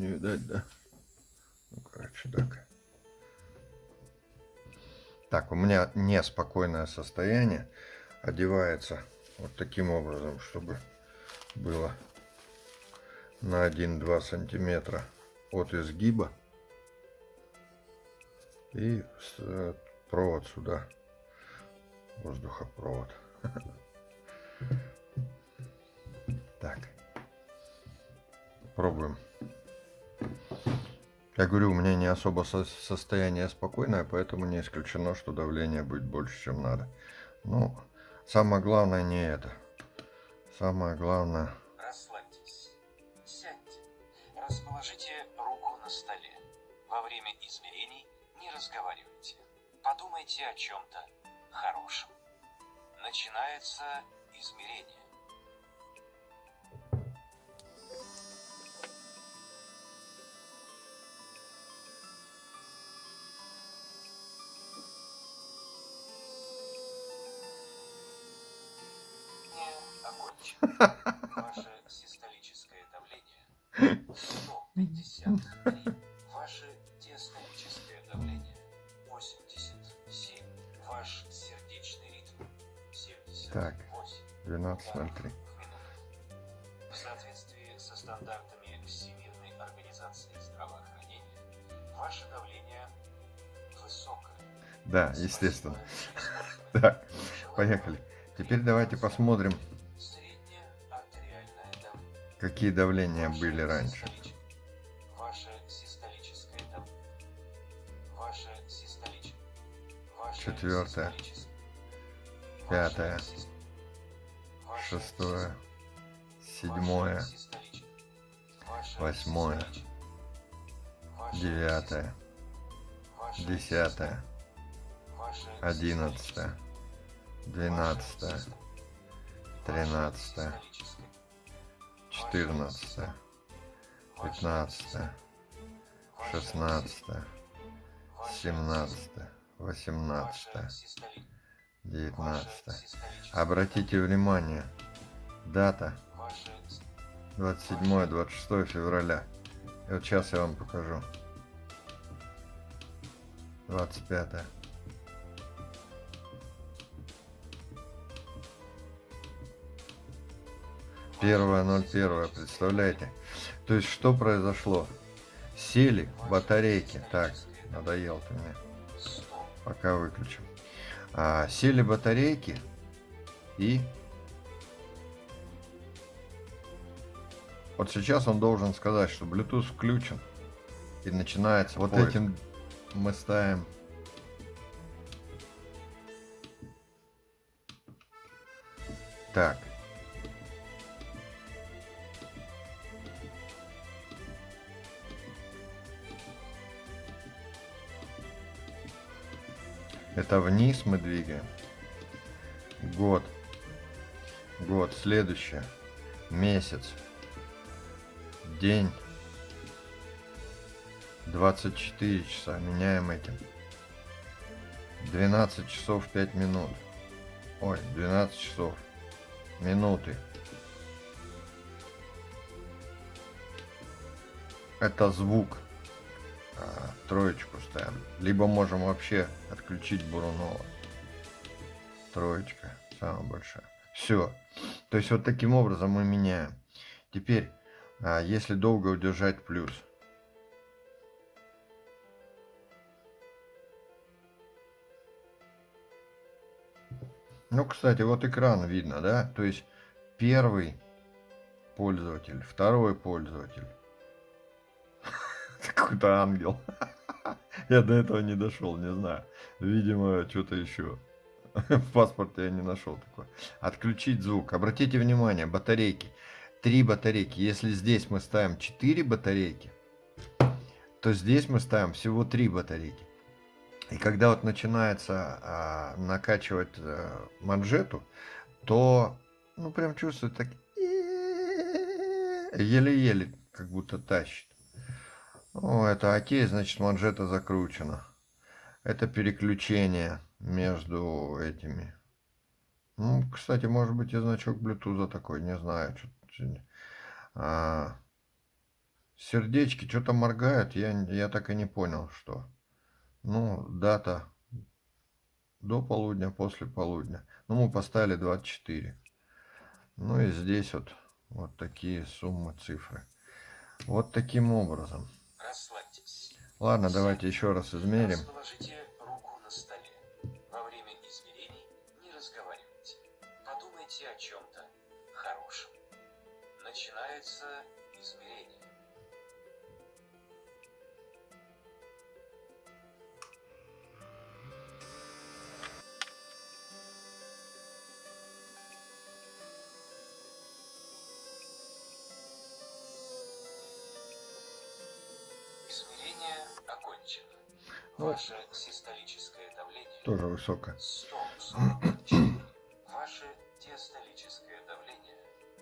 не видать, да? Ну, короче, так. Так, у меня неспокойное состояние. Одевается вот таким образом, чтобы было на 1-2 сантиметра от изгиба. И провод сюда. Воздухопровод. Так. Пробуем. Я говорю, у меня не особо со состояние спокойное, поэтому не исключено, что давление будет больше, чем надо. Ну, самое главное не это. Самое главное... Расслабьтесь. Сядьте. Расположите руку на столе. Во время измерений не разговаривайте. Подумайте о чем-то хорошем. Начинается измерение. Ваше систолическое давление 153. Ваше диастолическое давление 87. Ваш сердечный ритм 78. Так, 12.03. В соответствии со стандартами Всемирной организации здравоохранения, ваше давление высокое. Да, естественно. Так, поехали. Теперь давайте посмотрим, какие давления были раньше. Четвертое, пятое, шестое, седьмое, восьмое, девятое, десятое, одиннадцатое, двенадцатое, тринадцатое, четырнадцатое, пятнадцатое, шестнадцатое, семнадцатое, восемнадцатое, девятнадцатое. Обратите внимание, дата 27-26 февраля. И вот сейчас я вам покажу. 25 -е. Первое, ноль первое, представляете? То есть, что произошло? Сели батарейки. Так, надоел ты мне. Пока выключим. А, сели батарейки и... Вот сейчас он должен сказать, что Bluetooth включен. И начинается Вот поиск. этим мы ставим... Так. Это вниз мы двигаем. Год. Год. Следующее. Месяц. День. 24 часа. Меняем этим. 12 часов 5 минут. Ой, 12 часов. Минуты. Это звук. А, троечку ставим. Либо можем вообще отключить Бурунова. Троечка, самая большая. Все. То есть вот таким образом мы меняем. Теперь, а, если долго удержать плюс. Ну, кстати, вот экран видно, да? То есть первый пользователь, второй пользователь какой-то ангел. Я до этого не дошел, не знаю. Видимо, что-то еще. В паспорте я не нашел такое. Отключить звук. Обратите внимание, батарейки. Три батарейки. Если здесь мы ставим 4 батарейки, то здесь мы ставим всего 3 батарейки. И когда вот начинается а, накачивать а, манжету, то, ну, прям чувствует так еле-еле, как будто тащит. О, это окей, значит манжета закручена. Это переключение между этими. Ну, кстати, может быть и значок Bluetooth такой, не знаю. А, сердечки что-то моргают, я, я так и не понял, что. Ну, дата до полудня, после полудня. Ну, мы поставили 24. Ну и здесь вот, вот такие суммы, цифры. Вот таким образом. Ладно, давайте еще раз измерим. Ну. Ваше систолическое давление Тоже высокое. 144. Ваше диастолическое давление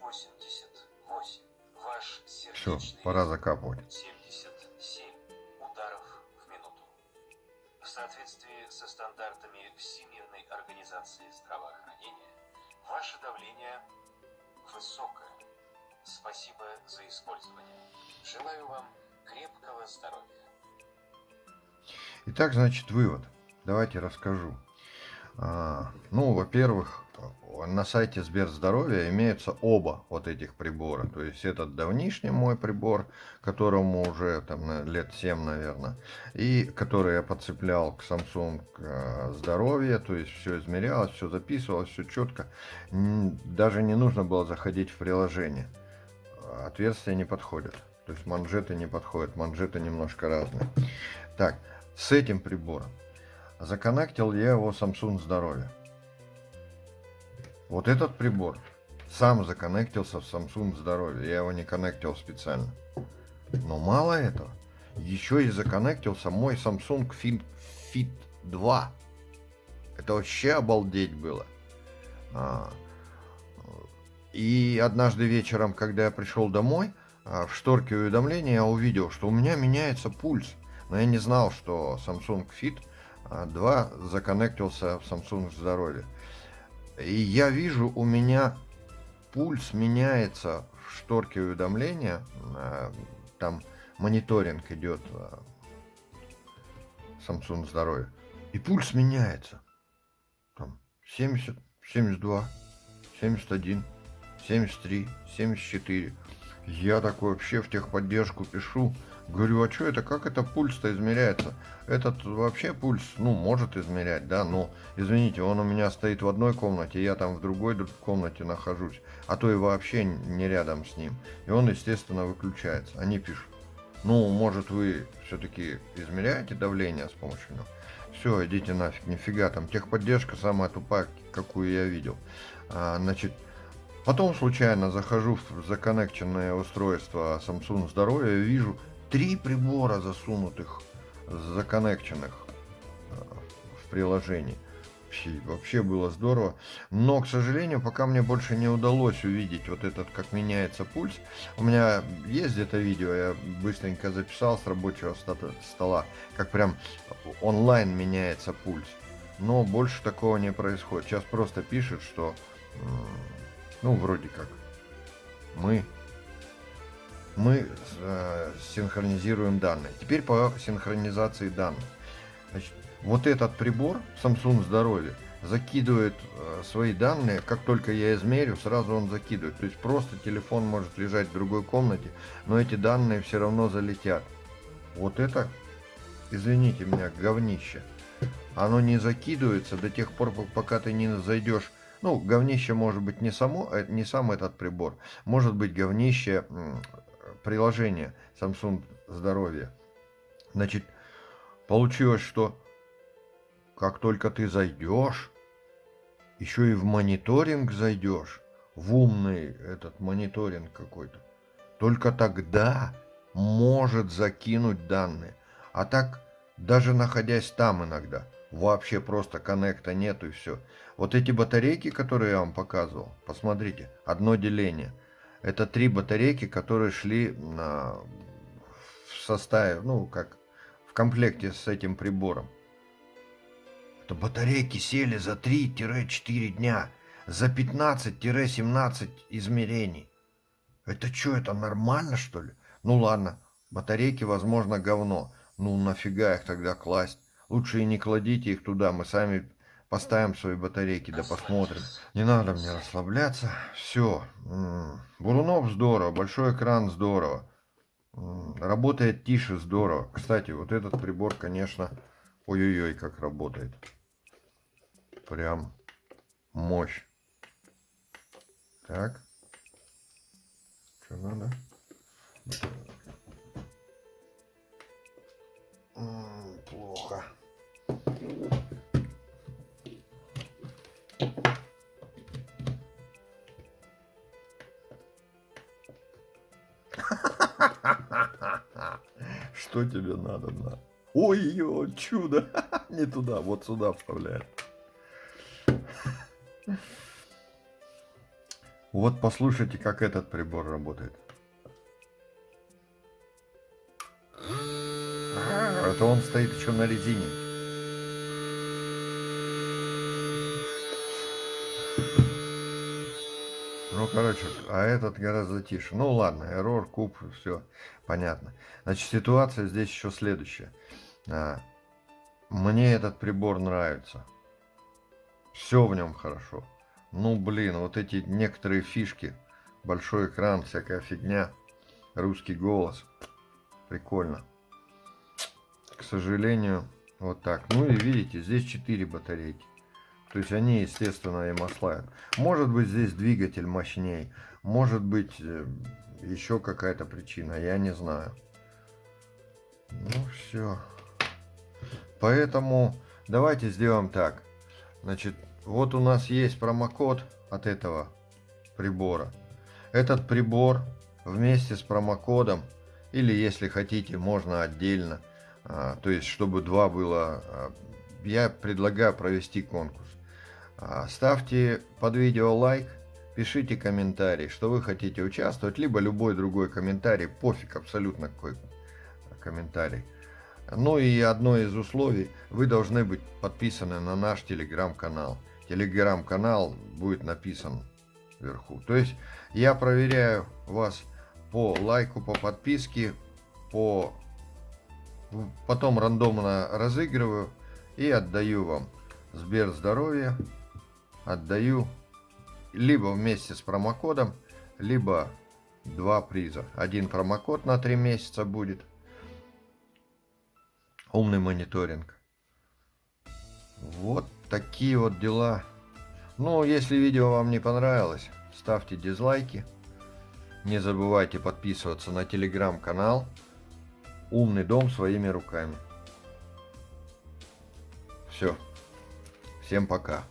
88. Ваш Все, сердечный пора закапывать. 77 ударов в минуту. В соответствии со стандартами Всемирной организации здравоохранения, ваше давление высокое. Спасибо за использование. Желаю вам крепкого здоровья. Итак, значит, вывод. Давайте расскажу. А, ну, во-первых, на сайте Сберздоровья имеются оба вот этих прибора. То есть этот давнишний мой прибор, которому уже там лет 7, наверное, и который я подцеплял к Samsung э, Здоровье, то есть все измерялось, все записывалось, все четко. Даже не нужно было заходить в приложение. Отверстия не подходят. То есть манжеты не подходят, манжеты немножко разные. Так, с этим прибором законнектил я его Samsung Здоровье. Вот этот прибор сам законнектился в Samsung Здоровье. Я его не коннектил специально. Но мало этого. Еще и законнектился мой Samsung Fit, Fit 2. Это вообще обалдеть было. А, и однажды вечером, когда я пришел домой, а, в шторке уведомления я увидел, что у меня меняется пульс. Но я не знал, что Samsung Fit а, 2 законнектился в Samsung Здоровье. И я вижу, у меня пульс меняется в шторке уведомления. а, Там мониторинг идет а, Samsung Здоровье. И пульс меняется. Там 70, 72, 71, 73, 74. Я такой вообще в техподдержку пишу. Говорю, а что это, как это пульс-то измеряется? Этот вообще пульс, ну, может измерять, да, но, извините, он у меня стоит в одной комнате, я там в другой комнате нахожусь, а то и вообще не рядом с ним. И он, естественно, выключается. Они пишут, ну, может, вы все-таки измеряете давление с помощью него? Все, идите нафиг, нифига, там техподдержка самая тупая, какую я видел. А, значит, потом случайно захожу в законнекченное устройство Samsung Здоровье вижу три прибора засунутых, законнекченных э, в приложении. Вообще, было здорово. Но, к сожалению, пока мне больше не удалось увидеть вот этот, как меняется пульс. У меня есть где-то видео, я быстренько записал с рабочего стола, как прям онлайн меняется пульс. Но больше такого не происходит. Сейчас просто пишет, что, ну, вроде как, мы мы э, синхронизируем данные. Теперь по синхронизации данных. Значит, вот этот прибор Samsung Здоровье закидывает э, свои данные, как только я измерю, сразу он закидывает. То есть просто телефон может лежать в другой комнате, но эти данные все равно залетят. Вот это, извините меня, говнище. Оно не закидывается до тех пор, пок- пока ты не зайдешь. Ну, говнище может быть не само, э, не сам этот прибор, может быть говнище приложение Samsung Здоровье. Значит, получилось, что как только ты зайдешь, еще и в мониторинг зайдешь, в умный этот мониторинг какой-то, только тогда может закинуть данные. А так, даже находясь там иногда, вообще просто коннекта нету и все. Вот эти батарейки, которые я вам показывал, посмотрите, одно деление. Это три батарейки, которые шли на, в составе, ну, как в комплекте с этим прибором. Это батарейки сели за 3-4 дня, за 15-17 измерений. Это что, это нормально, что ли? Ну ладно, батарейки, возможно, говно. Ну нафига их тогда класть? Лучше и не кладите их туда, мы сами поставим свои батарейки, да посмотрим. Не надо мне расслабляться. Все. Бурунов здорово, большой экран здорово. Работает тише здорово. Кстати, вот этот прибор, конечно, ой-ой-ой, как работает. Прям мощь. Так. Что надо? Что тебе надо, на? Ой, ё, чудо! Не туда, вот сюда вставляет. Вот послушайте, как этот прибор работает. Это он стоит еще на резине. Ну, короче, а этот гораздо тише. Ну, ладно, error, куб, все понятно. Значит, ситуация здесь еще следующая. А, мне этот прибор нравится. Все в нем хорошо. Ну, блин, вот эти некоторые фишки. Большой экран, всякая фигня. Русский голос. Прикольно. К сожалению, вот так. Ну и видите, здесь 4 батарейки. То есть они, естественно, и масла. Может быть, здесь двигатель мощней. Может быть, э, еще какая-то причина. Я не знаю. Ну, все. Поэтому давайте сделаем так. Значит, вот у нас есть промокод от этого прибора. Этот прибор вместе с промокодом, или если хотите, можно отдельно, а, то есть чтобы два было, а, я предлагаю провести конкурс. А, ставьте под видео лайк, пишите комментарий, что вы хотите участвовать, либо любой другой комментарий, пофиг абсолютно какой комментарий. Ну и одно из условий, вы должны быть подписаны на наш телеграм-канал телеграм-канал будет написан вверху. То есть я проверяю вас по лайку, по подписке, по потом рандомно разыгрываю и отдаю вам Сбер здоровье, отдаю либо вместе с промокодом, либо два приза. Один промокод на три месяца будет. Умный мониторинг. Вот такие вот дела. Ну, если видео вам не понравилось, ставьте дизлайки. Не забывайте подписываться на телеграм-канал «Умный дом своими руками». Все. Всем пока.